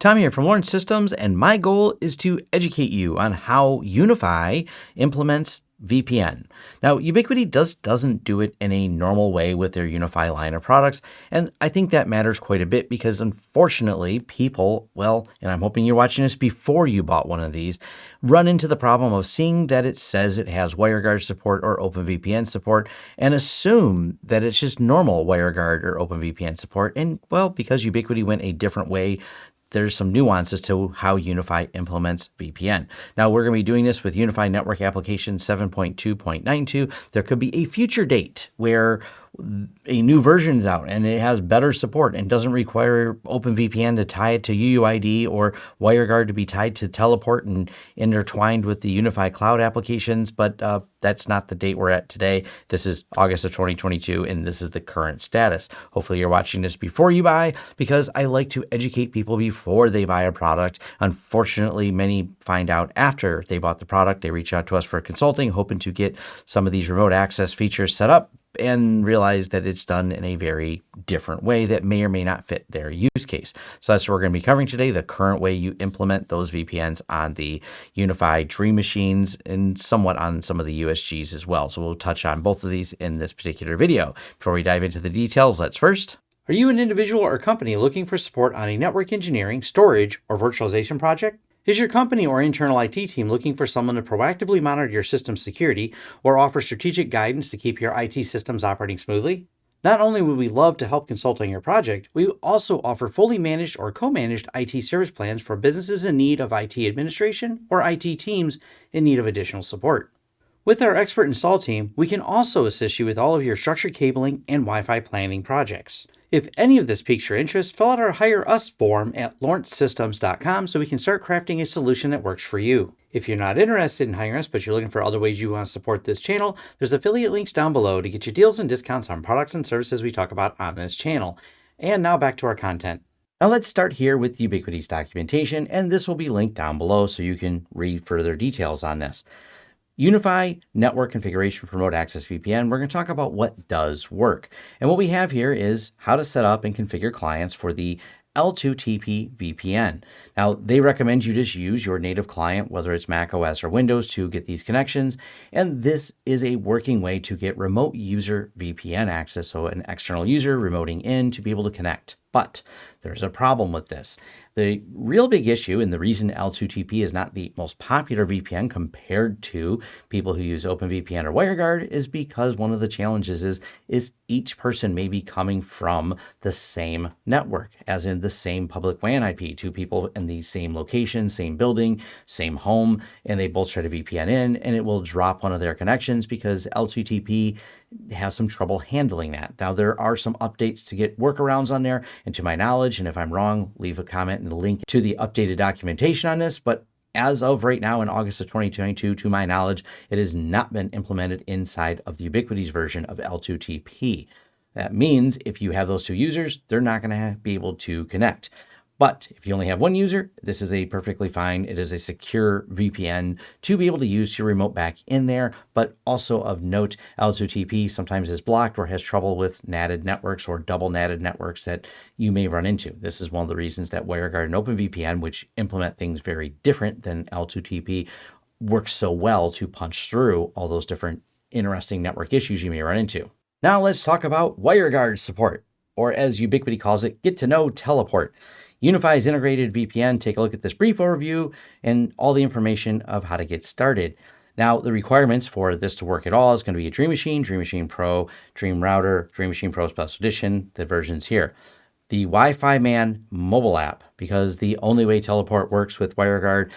Tom here from Lawrence Systems, and my goal is to educate you on how UniFi implements VPN. Now, Ubiquiti does, doesn't do it in a normal way with their UniFi line of products, and I think that matters quite a bit because unfortunately, people, well, and I'm hoping you're watching this before you bought one of these, run into the problem of seeing that it says it has WireGuard support or OpenVPN support and assume that it's just normal WireGuard or OpenVPN support. And well, because Ubiquiti went a different way there's some nuances to how UniFi implements VPN. Now we're going to be doing this with UniFi Network Application 7.2.92. There could be a future date where a new version is out and it has better support and doesn't require OpenVPN to tie it to UUID or WireGuard to be tied to Teleport and intertwined with the UniFi Cloud applications. But uh, that's not the date we're at today. This is August of 2022 and this is the current status. Hopefully you're watching this before you buy because I like to educate people before they buy a product. Unfortunately, many find out after they bought the product. They reach out to us for consulting, hoping to get some of these remote access features set up and realize that it's done in a very different way that may or may not fit their use case. So that's what we're going to be covering today, the current way you implement those VPNs on the UniFi Dream Machines and somewhat on some of the USGs as well. So we'll touch on both of these in this particular video. Before we dive into the details, let's first are you an individual or company looking for support on a network engineering, storage, or virtualization project? Is your company or internal IT team looking for someone to proactively monitor your system's security or offer strategic guidance to keep your IT systems operating smoothly? Not only would we love to help consult on your project, we also offer fully managed or co-managed IT service plans for businesses in need of IT administration or IT teams in need of additional support. With our expert install team, we can also assist you with all of your structured cabling and Wi-Fi planning projects. If any of this piques your interest, fill out our Hire Us form at lawrencesystems.com so we can start crafting a solution that works for you. If you're not interested in hiring us, but you're looking for other ways you want to support this channel, there's affiliate links down below to get you deals and discounts on products and services we talk about on this channel. And now back to our content. Now let's start here with Ubiquiti's documentation, and this will be linked down below so you can read further details on this. UniFi network configuration for remote access VPN, we're going to talk about what does work. And what we have here is how to set up and configure clients for the L2TP VPN. Now, they recommend you just use your native client, whether it's Mac OS or Windows, to get these connections. And this is a working way to get remote user VPN access, so an external user remoting in to be able to connect. But there's a problem with this. The real big issue and the reason L2TP is not the most popular VPN compared to people who use OpenVPN or WireGuard is because one of the challenges is, is each person may be coming from the same network, as in the same public WAN IP, two people in the same location, same building, same home, and they both try to VPN in, and it will drop one of their connections because L2TP has some trouble handling that. Now, there are some updates to get workarounds on there, and to my knowledge, and if I'm wrong, leave a comment and a link to the updated documentation on this, but as of right now in August of 2022, to my knowledge, it has not been implemented inside of the Ubiquiti's version of L2TP. That means if you have those two users, they're not going to be able to connect. But if you only have one user, this is a perfectly fine. It is a secure VPN to be able to use your remote back in there. But also of note, L2TP sometimes is blocked or has trouble with NATed networks or double NATed networks that you may run into. This is one of the reasons that WireGuard and OpenVPN, which implement things very different than L2TP, works so well to punch through all those different interesting network issues you may run into. Now let's talk about WireGuard support, or as Ubiquiti calls it, get to know teleport. UniFi's integrated VPN, take a look at this brief overview and all the information of how to get started. Now, the requirements for this to work at all is going to be a Dream Machine, Dream Machine Pro, Dream Router, Dream Machine Pro Special Edition, the versions here. The Wi-Fi Man mobile app, because the only way Teleport works with WireGuard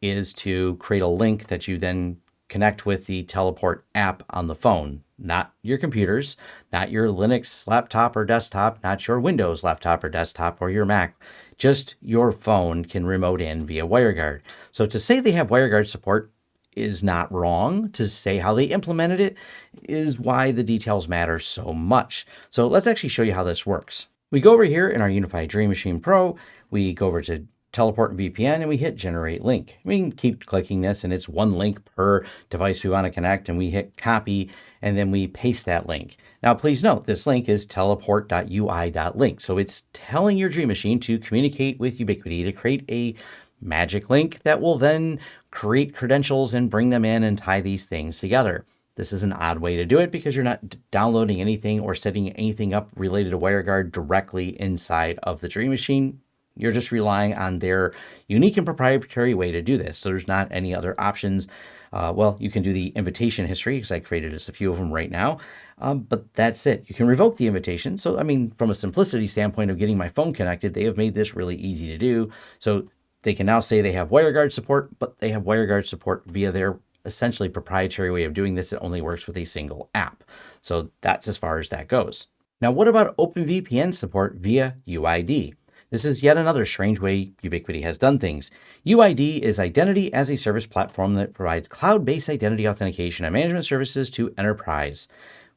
is to create a link that you then connect with the Teleport app on the phone, not your computers, not your Linux laptop or desktop, not your Windows laptop or desktop or your Mac. Just your phone can remote in via WireGuard. So to say they have WireGuard support is not wrong. To say how they implemented it is why the details matter so much. So let's actually show you how this works. We go over here in our UniFi Dream Machine Pro, we go over to teleport and VPN and we hit generate link. We can keep clicking this and it's one link per device we want to connect and we hit copy and then we paste that link. Now, please note this link is teleport.ui.link. So it's telling your Dream Machine to communicate with Ubiquiti to create a magic link that will then create credentials and bring them in and tie these things together. This is an odd way to do it because you're not downloading anything or setting anything up related to WireGuard directly inside of the Dream Machine. You're just relying on their unique and proprietary way to do this. So there's not any other options. Uh, well, you can do the invitation history because I created just a few of them right now. Um, but that's it. You can revoke the invitation. So, I mean, from a simplicity standpoint of getting my phone connected, they have made this really easy to do. So they can now say they have WireGuard support, but they have WireGuard support via their essentially proprietary way of doing this. It only works with a single app. So that's as far as that goes. Now, what about OpenVPN support via UID? This is yet another strange way Ubiquiti has done things. UID is Identity as a Service platform that provides cloud-based identity authentication and management services to enterprise.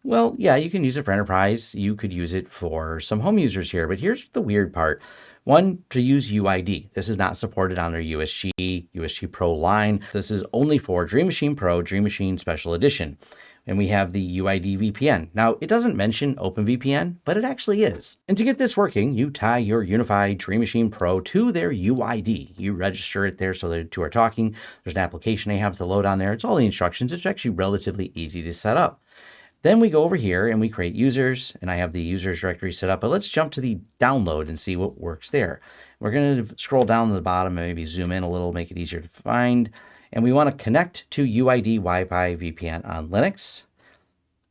Well, yeah, you can use it for enterprise. You could use it for some home users here, but here's the weird part. One, to use UID. This is not supported on their USG, USG Pro line. This is only for Dream Machine Pro, Dream Machine Special Edition and we have the UID VPN. Now, it doesn't mention OpenVPN, but it actually is. And to get this working, you tie your UniFi Dream Machine Pro to their UID. You register it there so the two are talking. There's an application they have to load on there. It's all the instructions. It's actually relatively easy to set up. Then we go over here and we create users, and I have the users directory set up, but let's jump to the download and see what works there. We're going to scroll down to the bottom and maybe zoom in a little, make it easier to find and we want to connect to UID Wi-Fi VPN on Linux.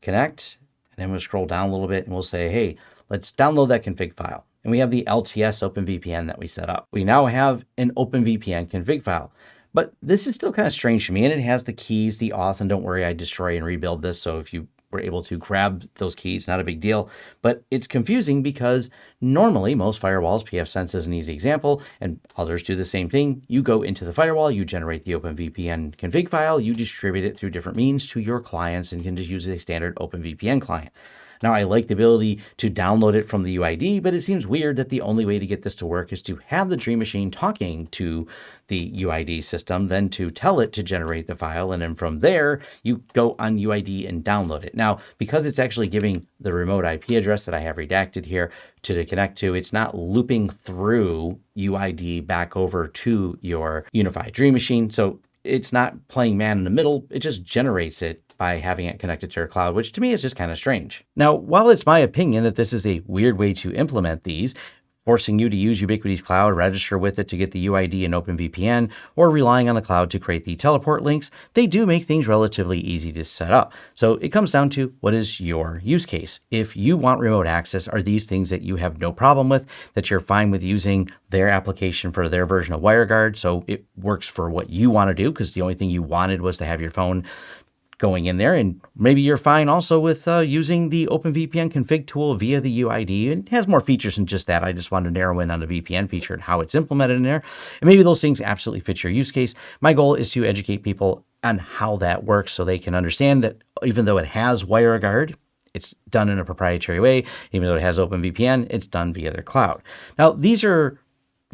Connect, and then we'll scroll down a little bit and we'll say, hey, let's download that config file. And we have the LTS OpenVPN that we set up. We now have an OpenVPN config file. But this is still kind of strange to me, and it has the keys, the auth, and don't worry, I destroy and rebuild this. So if you were able to grab those keys, not a big deal. But it's confusing because normally most firewalls, pfSense is an easy example, and others do the same thing. You go into the firewall, you generate the OpenVPN config file, you distribute it through different means to your clients and can just use a standard OpenVPN client. Now, I like the ability to download it from the UID, but it seems weird that the only way to get this to work is to have the Dream Machine talking to the UID system, then to tell it to generate the file. And then from there, you go on UID and download it. Now, because it's actually giving the remote IP address that I have redacted here to connect to, it's not looping through UID back over to your UniFi Dream Machine. So it's not playing man in the middle. It just generates it by having it connected to your cloud, which to me is just kind of strange. Now, while it's my opinion that this is a weird way to implement these, forcing you to use Ubiquiti's cloud, register with it to get the UID and OpenVPN, or relying on the cloud to create the teleport links, they do make things relatively easy to set up. So it comes down to what is your use case. If you want remote access, are these things that you have no problem with, that you're fine with using their application for their version of WireGuard, so it works for what you want to do, because the only thing you wanted was to have your phone going in there. And maybe you're fine also with uh, using the OpenVPN config tool via the UID. It has more features than just that. I just wanted to narrow in on the VPN feature and how it's implemented in there. And maybe those things absolutely fit your use case. My goal is to educate people on how that works so they can understand that even though it has WireGuard, it's done in a proprietary way. Even though it has OpenVPN, it's done via their cloud. Now, these are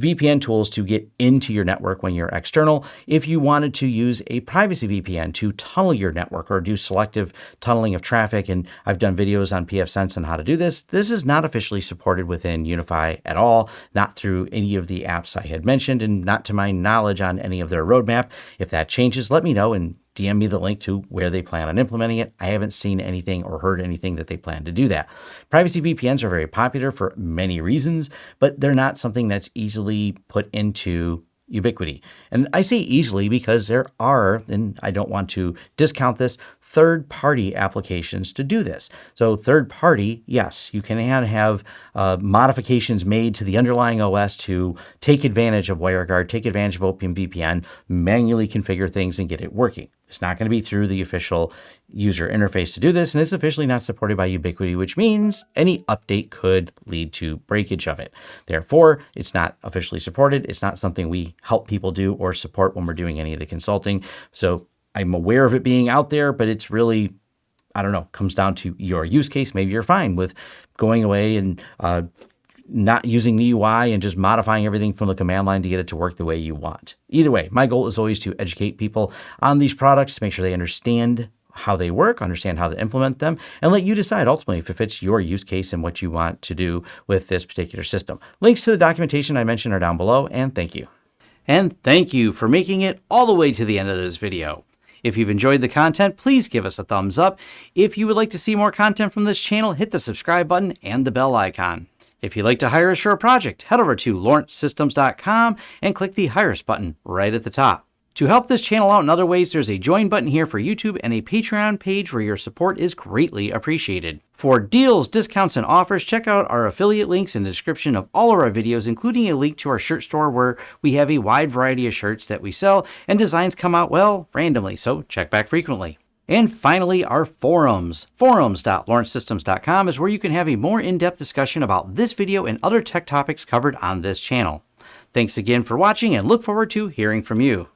VPN tools to get into your network when you're external. If you wanted to use a privacy VPN to tunnel your network or do selective tunneling of traffic, and I've done videos on pfSense on how to do this, this is not officially supported within UniFi at all, not through any of the apps I had mentioned, and not to my knowledge on any of their roadmap. If that changes, let me know and DM me the link to where they plan on implementing it. I haven't seen anything or heard anything that they plan to do that. Privacy VPNs are very popular for many reasons, but they're not something that's easily put into Ubiquiti. And I say easily because there are, and I don't want to discount this, third party applications to do this. So, third party, yes, you can have uh, modifications made to the underlying OS to take advantage of WireGuard, take advantage of OpenVPN, manually configure things and get it working. It's not going to be through the official user interface to do this, and it's officially not supported by Ubiquiti, which means any update could lead to breakage of it. Therefore, it's not officially supported. It's not something we help people do or support when we're doing any of the consulting. So I'm aware of it being out there, but it's really, I don't know, comes down to your use case. Maybe you're fine with going away and uh, not using the UI and just modifying everything from the command line to get it to work the way you want. Either way, my goal is always to educate people on these products to make sure they understand how they work, understand how to implement them, and let you decide ultimately if it fits your use case and what you want to do with this particular system. Links to the documentation I mentioned are down below, and thank you. And thank you for making it all the way to the end of this video. If you've enjoyed the content, please give us a thumbs up. If you would like to see more content from this channel, hit the subscribe button and the bell icon. If you'd like to hire a project, head over to lawrencesystems.com and click the Hire Us button right at the top. To help this channel out in other ways, there's a join button here for YouTube and a Patreon page where your support is greatly appreciated. For deals, discounts, and offers, check out our affiliate links in the description of all of our videos, including a link to our shirt store where we have a wide variety of shirts that we sell and designs come out, well, randomly, so check back frequently. And finally, our forums. Forums.lawrencesystems.com is where you can have a more in-depth discussion about this video and other tech topics covered on this channel. Thanks again for watching and look forward to hearing from you.